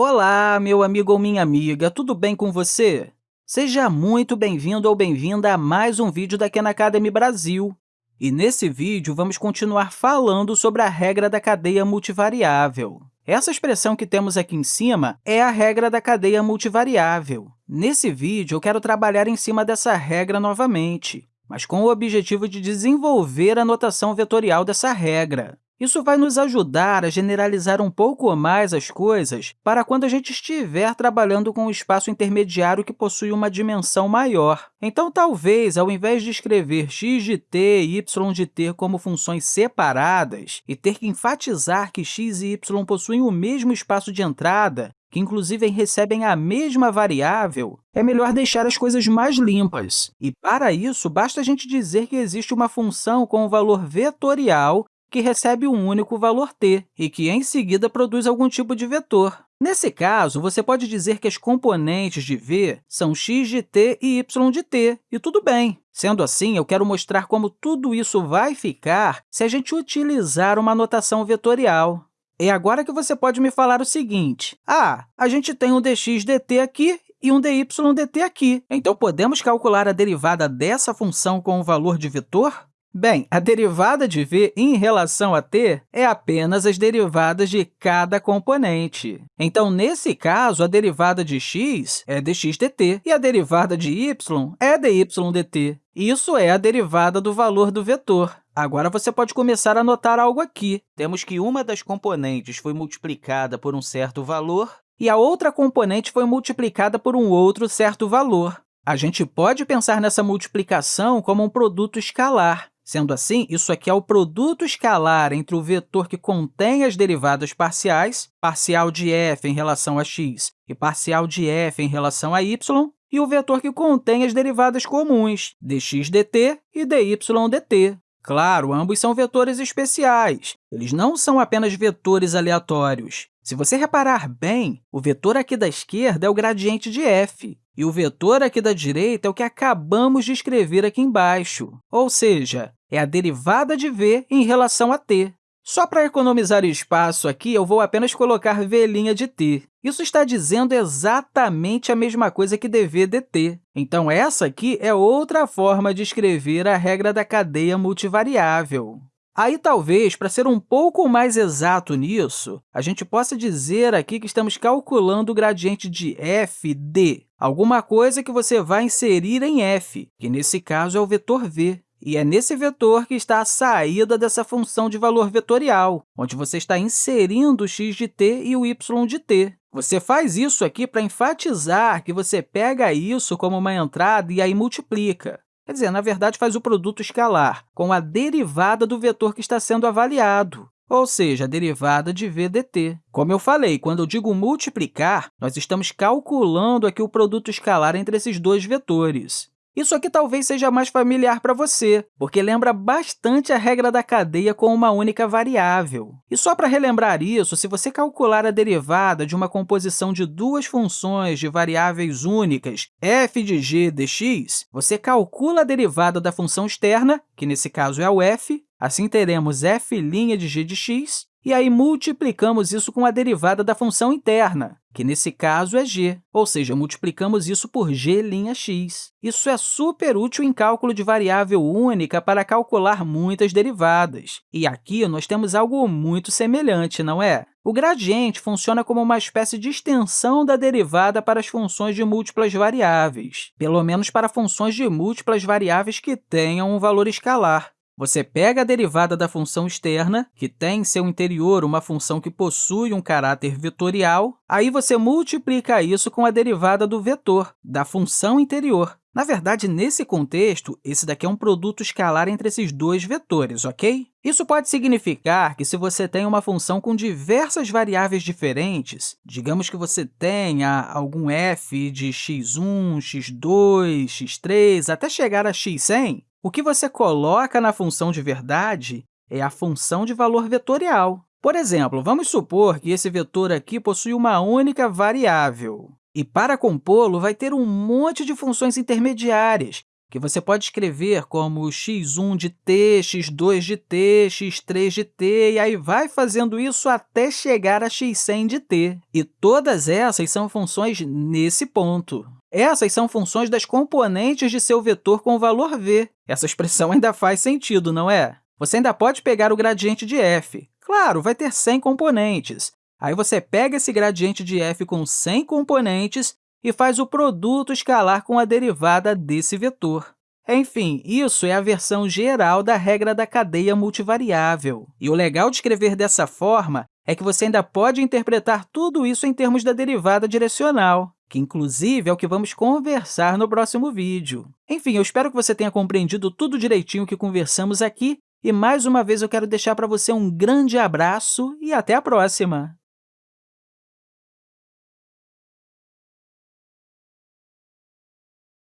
Olá, meu amigo ou minha amiga, tudo bem com você? Seja muito bem-vindo ou bem-vinda a mais um vídeo da Khan Academy Brasil. E nesse vídeo, vamos continuar falando sobre a regra da cadeia multivariável. Essa expressão que temos aqui em cima é a regra da cadeia multivariável. Nesse vídeo, eu quero trabalhar em cima dessa regra novamente, mas com o objetivo de desenvolver a notação vetorial dessa regra. Isso vai nos ajudar a generalizar um pouco mais as coisas para quando a gente estiver trabalhando com um espaço intermediário que possui uma dimensão maior. Então, talvez, ao invés de escrever x de t e y de t como funções separadas e ter que enfatizar que x e y possuem o mesmo espaço de entrada, que inclusive recebem a mesma variável, é melhor deixar as coisas mais limpas. E, para isso, basta a gente dizer que existe uma função com o valor vetorial que recebe um único valor t e que, em seguida, produz algum tipo de vetor. Nesse caso, você pode dizer que as componentes de v são x de t e y de t, e tudo bem. Sendo assim, eu quero mostrar como tudo isso vai ficar se a gente utilizar uma notação vetorial. É agora que você pode me falar o seguinte, ah, a gente tem um dx dt aqui e um dy dt aqui, então podemos calcular a derivada dessa função com o valor de vetor? Bem, a derivada de v em relação a t é apenas as derivadas de cada componente. Então, nesse caso, a derivada de x é dx dt e a derivada de y é dy dt. Isso é a derivada do valor do vetor. Agora, você pode começar a notar algo aqui. Temos que uma das componentes foi multiplicada por um certo valor e a outra componente foi multiplicada por um outro certo valor. A gente pode pensar nessa multiplicação como um produto escalar. Sendo assim, isso aqui é o produto escalar entre o vetor que contém as derivadas parciais, parcial de f em relação a x e parcial de f em relação a y, e o vetor que contém as derivadas comuns, dx dt e dy dt. Claro, ambos são vetores especiais. Eles não são apenas vetores aleatórios. Se você reparar bem, o vetor aqui da esquerda é o gradiente de f, e o vetor aqui da direita é o que acabamos de escrever aqui embaixo, ou seja, é a derivada de v em relação a t. Só para economizar espaço aqui, eu vou apenas colocar v' de t. Isso está dizendo exatamente a mesma coisa que dv dt. Então, essa aqui é outra forma de escrever a regra da cadeia multivariável. Aí, talvez, para ser um pouco mais exato nisso, a gente possa dizer aqui que estamos calculando o gradiente de f de alguma coisa que você vai inserir em f, que nesse caso é o vetor v. E é nesse vetor que está a saída dessa função de valor vetorial, onde você está inserindo o x de t e o y de t. Você faz isso aqui para enfatizar que você pega isso como uma entrada e aí multiplica. Quer dizer, na verdade, faz o produto escalar com a derivada do vetor que está sendo avaliado, ou seja, a derivada de v dt. Como eu falei, quando eu digo multiplicar, nós estamos calculando aqui o produto escalar entre esses dois vetores. Isso aqui talvez seja mais familiar para você, porque lembra bastante a regra da cadeia com uma única variável. E só para relembrar isso, se você calcular a derivada de uma composição de duas funções de variáveis únicas, f de g dx, você calcula a derivada da função externa, que nesse caso é o f, assim teremos f' de g de x, e aí multiplicamos isso com a derivada da função interna, que nesse caso é g, ou seja, multiplicamos isso por g'(x). Isso é super útil em cálculo de variável única para calcular muitas derivadas. E aqui nós temos algo muito semelhante, não é? O gradiente funciona como uma espécie de extensão da derivada para as funções de múltiplas variáveis, pelo menos para funções de múltiplas variáveis que tenham um valor escalar. Você pega a derivada da função externa, que tem em seu interior uma função que possui um caráter vetorial, aí você multiplica isso com a derivada do vetor, da função interior. Na verdade, nesse contexto, esse daqui é um produto escalar entre esses dois vetores, ok? Isso pode significar que, se você tem uma função com diversas variáveis diferentes, digamos que você tenha algum f de x1, x2, x3, até chegar a x100, o que você coloca na função de verdade é a função de valor vetorial. Por exemplo, vamos supor que esse vetor aqui possui uma única variável. E, para compô-lo, vai ter um monte de funções intermediárias, que você pode escrever como x1 de t, x2 de t, x3 de t, e aí vai fazendo isso até chegar a x100 de t. E todas essas são funções nesse ponto. Essas são funções das componentes de seu vetor com o valor v. Essa expressão ainda faz sentido, não é? Você ainda pode pegar o gradiente de f. Claro, vai ter 100 componentes. Aí você pega esse gradiente de f com 100 componentes e faz o produto escalar com a derivada desse vetor. Enfim, isso é a versão geral da regra da cadeia multivariável. E o legal de escrever dessa forma é que você ainda pode interpretar tudo isso em termos da derivada direcional, que, inclusive, é o que vamos conversar no próximo vídeo. Enfim, eu espero que você tenha compreendido tudo direitinho que conversamos aqui, e, mais uma vez, eu quero deixar para você um grande abraço e até a próxima!